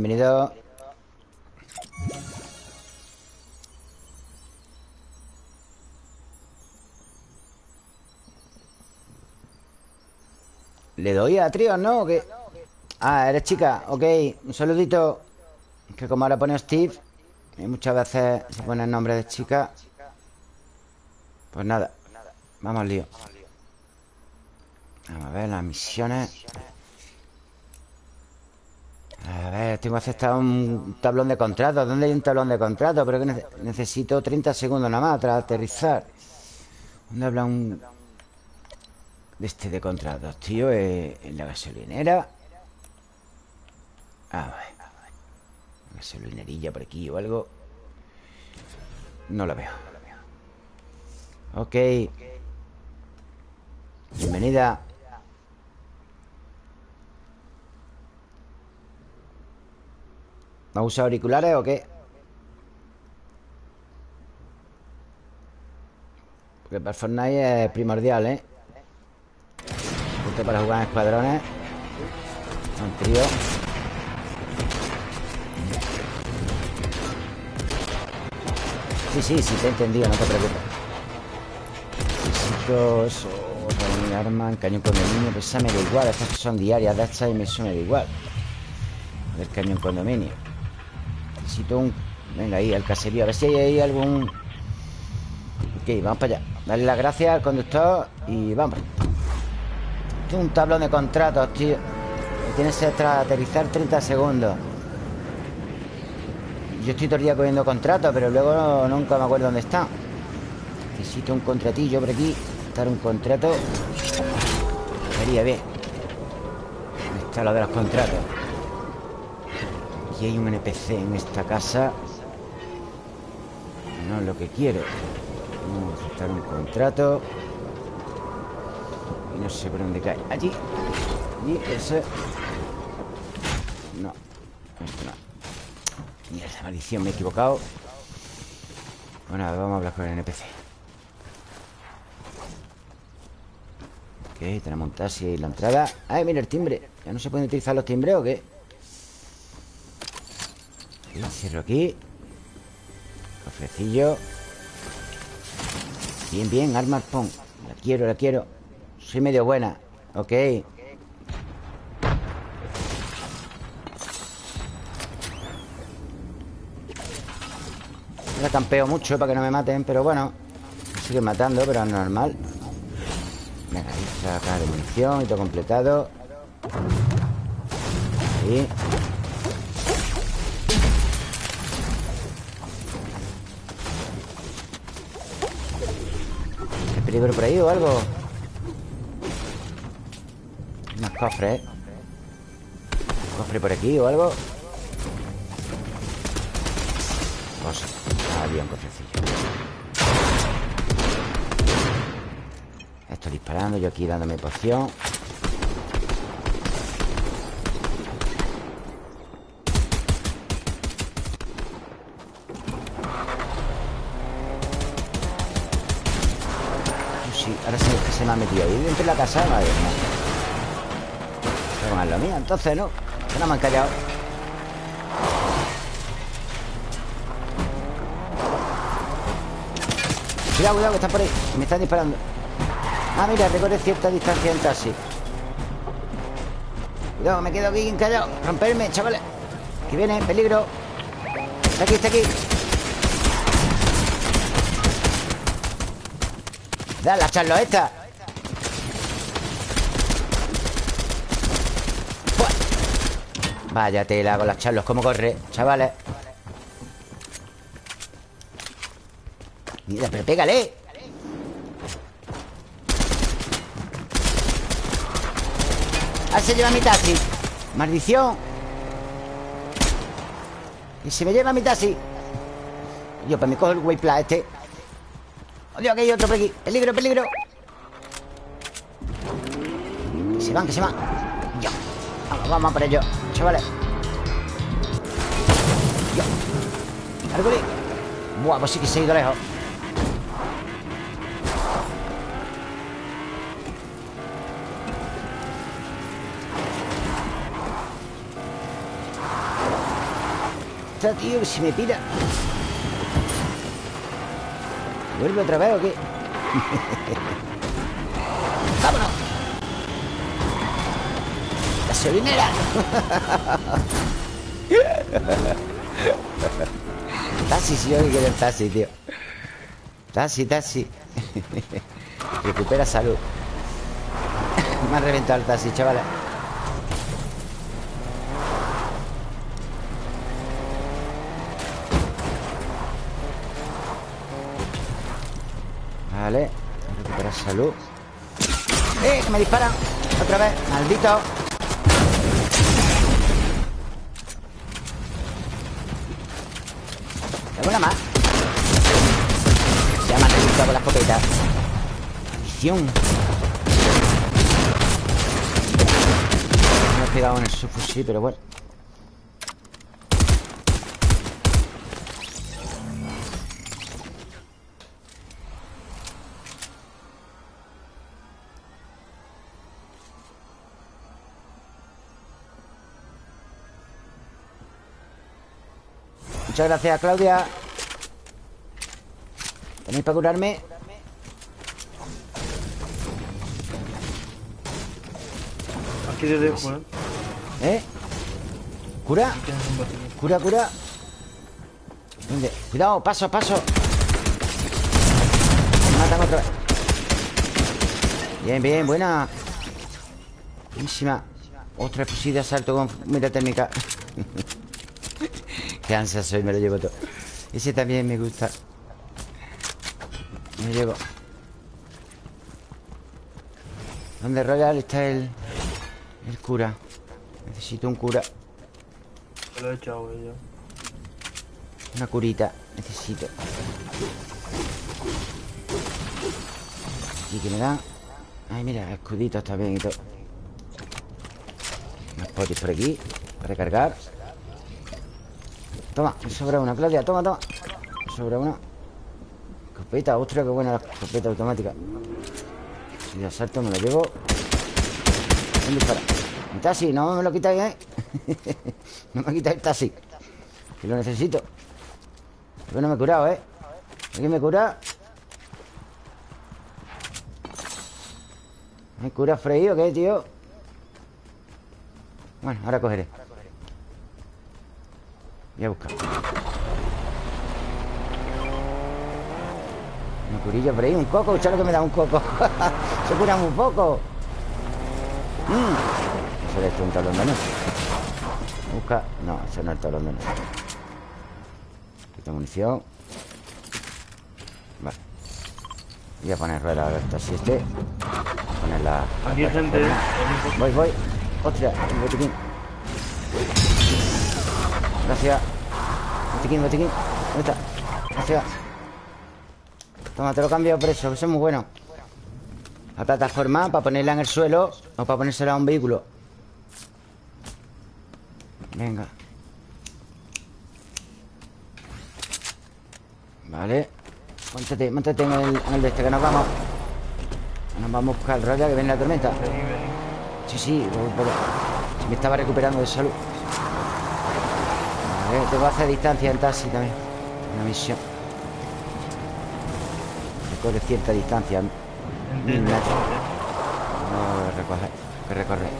bienvenido. ¿Le doy a tríos, no? Ah, eres chica, ok. Un saludito. Que como ahora pone Steve Y muchas veces se pone el nombre de chica. Pues nada Vamos al lío. Vamos a ver las misiones A ver, tengo aceptado un tablón de contrato ¿Dónde hay un tablón de contrato? Pero que nece- necesito 30 segundos nada más Tras aterrizar ¿Dónde habla un de este de contratos, tío? Eh, en la gasolinera. A ver. Gasolinerilla por aquí o algo No la veo Ok Bienvenida ¿Va a usar auriculares o qué? Porque para Fortnite es primordial, ¿eh? Justo para jugar en escuadrones. Un trío Sí, sí, sí, te he entendido, no te preocupes. Necesito eso mi arma, cañón condominio Pues esa me da igual, estas son diarias de estas y me, da igual. Ver, cañón condominio Necesito un... Venga, ahí, al caserío A ver si hay ahí algún... Ok, vamos para allá. Darle las gracias al conductor y vamos. Tengo un tablón de contratos, tío. Tienes que aterrizar 30 segundos. Yo estoy todo el día cogiendo contratos Pero luego nunca me acuerdo dónde está. Necesito un contratillo por aquí Estar un contrato. Sería bien. Está lo de los contratos Aquí hay un NPC en esta casa. No es lo que quiero Vamos a aceptar un contrato. Y no sé por dónde cae. Allí. Allí, ese. No. Esto no. Mierda, maldición, me he equivocado. Bueno, vamos a hablar con el NPC Ok, tenemos un taxi y la entrada. ¡Ay, mira el timbre! ¿Ya no se pueden utilizar los timbres o qué? Cierro aquí. Cofrecillo. Bien, bien, arma pon. La quiero, la quiero. Soy medio buena. Ok. La campeo mucho para que no me maten Pero bueno Siguen matando, pero es normal. Venga, ahí acá de munición Y todo completado. Ahí peligro por ahí o algo? Unos cofres, ¿eh? cofre por aquí o algo? Cosa. Ah, había un cofrecillo. Estoy disparando, yo aquí dándome poción. Metido ahí dentro de la casa Madre mía. Lo mío, entonces, ¿no? Que no me han callado. Cuidado, cuidado, que están por ahí. Me están disparando. Ah, mira, recorre cierta distancia en taxi Cuidado, me quedo aquí encallado. Romperme, chavales. Que viene, peligro. Está aquí, está aquí. Da la charlo esta Vaya tela con las charlos ¿Cómo corre, chavales? Mira, pero pégale. Ah, se lleva mi taxi. Maldición. Y se me lleva mi taxi. Yo, pues me cojo el waypla este. Dios, que hay otro por aquí. Peligro, peligro. Que se van, que se van. Yo Vamos, vamos por ello Chavales. Árgole Buah, pues sí que se ha ido lejos. Está, tío, que se me pira. ¿Vuelve otra vez o qué? ¡Vámonos! ¡Gasolinera! taxi, si yo que quiero taxi, tío Taxi, taxi Recupera salud Me ha reventado el taxi, chavales Vale Recuperar salud ¡Eh! ¡Que me disparan! Otra vez Maldito Tengo una más. Se llama resultado con la escopeta. Visión. No he pegado en el subfusil, pero bueno. Muchas gracias, Claudia. ¿Tenéis para curarme? Aquí te dejo, ¿eh? ¿Eh? ¿Cura? Cura, cura. ¿Dónde? Cuidado, paso, paso. Me matan otra vez. Bien, bien, buena. Buenísima. Otra fusil de asalto con mira térmica. Ansia soy, me lo llevo todo. Ese también me gusta. Me lo llevo. ¿Dónde Royal está el, el cura? Necesito un cura. Te lo he echado, ya. Una curita. Necesito. Y que me dan. Ay, mira, escuditos también y todo. Más potis por aquí. Para recargar. Toma, me sobra una, Claudia. Toma, toma. Me sobra una. Escopeta, ostras, qué buena la escopeta automática. Si de asalto me lo llevo. ¿Dónde dispara? Taxi, no me lo quitáis, ¿eh? no me quitáis el taxi. Que lo necesito. Porque no me he curado, ¿eh? ¿Alguien me cura? ¿Me cura freído qué, tío? Bueno, ahora cogeré Voy a buscar Una curilla por ahí, un coco Escucha lo que me da un coco Se cura muy poco. Mm. Eso es un talón de noche. Busca. No, eso no es el talón de noche. Quita munición. Vale. Voy a poner rueda a ver si este Poner la... Aquí hay gente. Voy, voy. Ostras, un botiquín Gracias. Botiquín, botiquín ¿Dónde está? Gracias. Toma, te lo cambio por eso, que eso es muy bueno. La plataforma para ponerla en el suelo O para ponérsela a un vehículo. Venga. Vale. Móntate, móntate en el, en el de este que nos vamos. Nos vamos a buscar el que viene la tormenta. Sí, sí, si me estaba recuperando de salud. Vale, tengo que hacer distancia en taxi también. Una misión. Recorre cierta distancia. Mil metros. No recoger, que recorrer.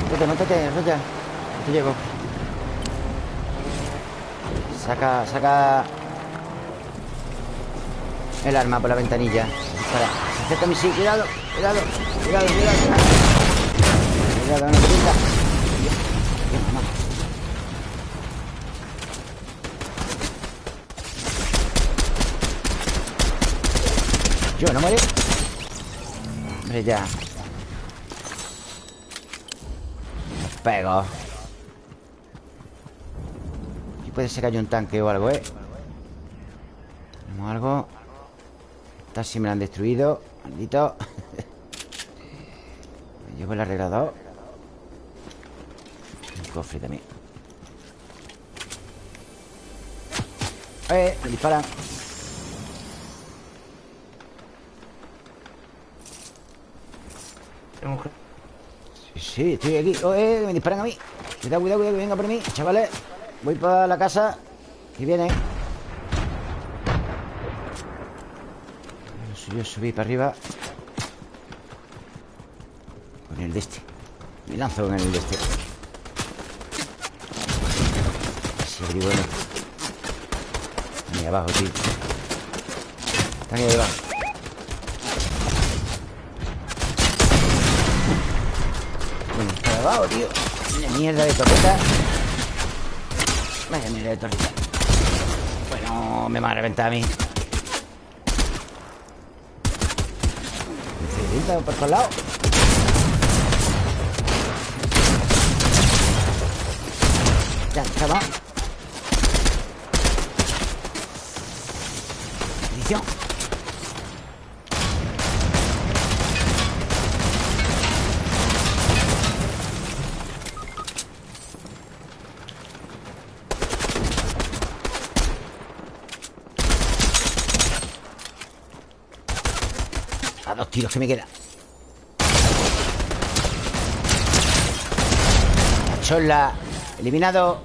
Móntate, móntate, Roya. Te llego. Saca, saca el arma por la ventanilla. Dispara. Se acerca a mí, sí, cuidado, cuidado, cuidado, cuidado. Yo, ¿no muere? Hombre, ya. Pego. Aquí puede ser que haya un tanque o algo, ¿eh? Tenemos algo. Taxi me lo han destruido. Maldito. Llevo el arreglador. El cofre también. ¡Eh! Me disparan. Sí, sí, estoy aquí. Oh, eh, me disparan a mí. Cuidado, cuidado, cuidado, que venga por mí. Chavales, voy para la casa. Que viene. Yo subí para arriba. Con el de este. Me lanzo con el de este. Bueno. Ahí abajo, tío. Están ahí abajo. Bueno, está abajo, tío. Una mierda de torreta. Vaya mierda de torreta. Bueno, me va a reventar a mí. Necesito por todos lados. Ya estamos. A dos tiros que me quedan. La chola. Eliminado.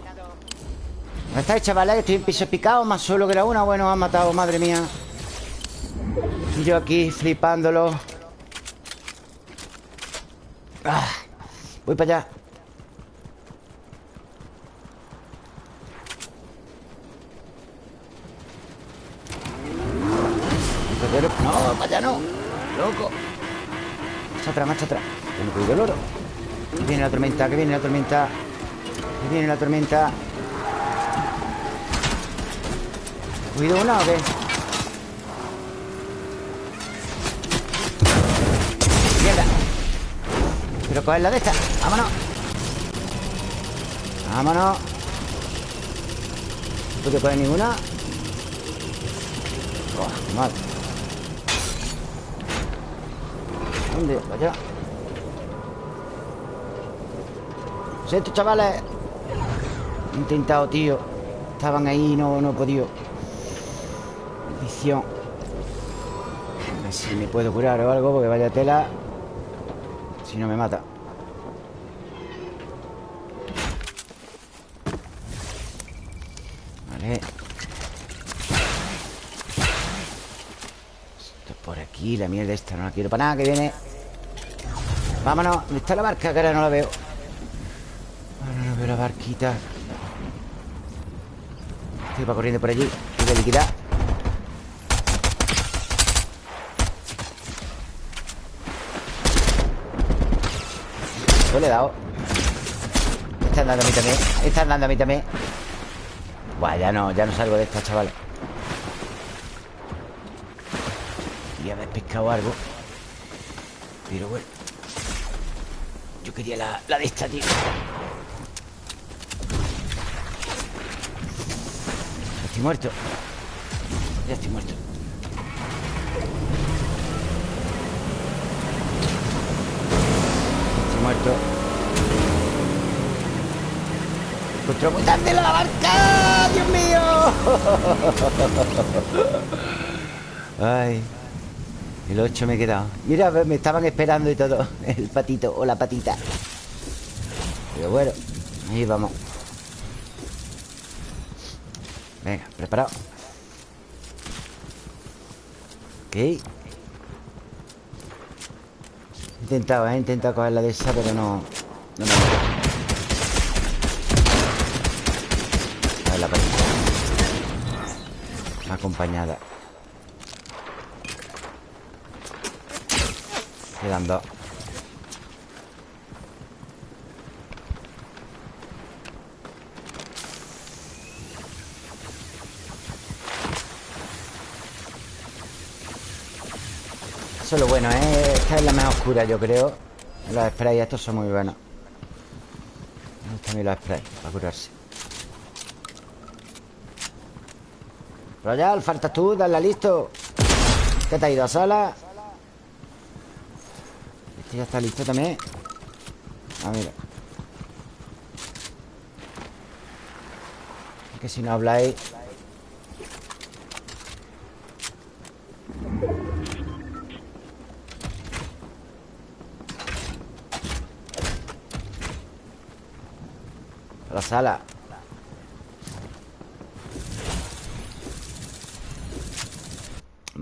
¿Dónde estáis, chavales? Estoy en piso picado, más solo que la una. Bueno, han matado, madre mía. Yo aquí flipándolo. Ah, voy para allá. No, para allá no. Loco. Marcha atrás, marcha atrás. Que no cuido el oro. Que viene la tormenta, que viene la tormenta. Que viene la tormenta. ¿Cuido una o qué? Mierda. Coger la de esta. Vámonos. Vámonos. ¿No puedo coger ninguna? Oh, mal. ¿Dónde? Allá. Siento, chavales. Intentado, tío. Estaban ahí y no, no he podido. Maldición. A ver si me puedo curar o algo, porque vaya tela. Si no me mata. Aquí, la mierda esta no la quiero para nada, que viene. Vámonos. ¿Dónde está la barca? Que ahora no la veo. Ahora no veo la barquita. Estoy va corriendo por allí. Voy a liquidar. Yo le he dado. Me están dando a mí también. Me están dando a mí también. Buah, ya no, ya no salgo de esta, chavales. Y haber pescado algo. Pero bueno. Yo quería la, la de esta, tío. Estoy muerto. Ya estoy muerto. Estoy muerto. Encontró muy tarde la barca. ¡Dios mío! Ay. El 8 me he quedado. Mira, me estaban esperando y todo. El patito o la patita. Pero bueno, ahí vamos. Venga, preparado. Ok. He intentado, ¿eh? he intentado coger la de esa, pero no. No me A ver la patita. Acompañada. Eso es lo bueno, ¿eh? Esta es la más oscura, yo creo. Los sprays estos son muy buenos. Me gustan los sprays Para curarse. Royal, faltas tú, dale listo. ¿Qué te ha ido a sala? Este ya está listo también. Mira Es que si no habláis. A la sala